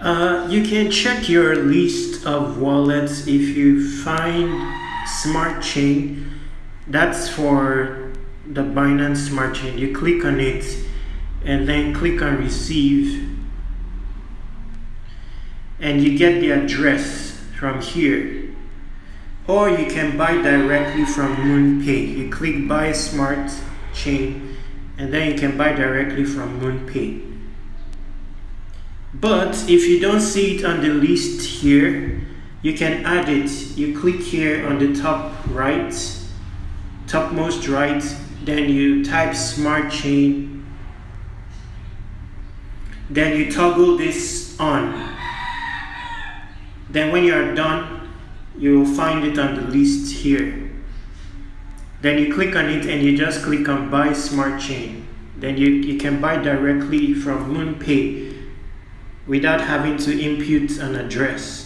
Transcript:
Uh, you can check your list of wallets if you find Smart Chain. That's for the Binance Smart Chain. You click on it and then click on Receive and you get the address from here. Or you can buy directly from MoonPay. You click Buy Smart Chain and then you can buy directly from MoonPay. But if you don't see it on the list here, you can add it. You click here on the top right, topmost right, then you type smart chain, then you toggle this on. Then when you are done, you will find it on the list here. Then you click on it and you just click on buy smart chain. Then you, you can buy directly from MoonPay without having to input an address.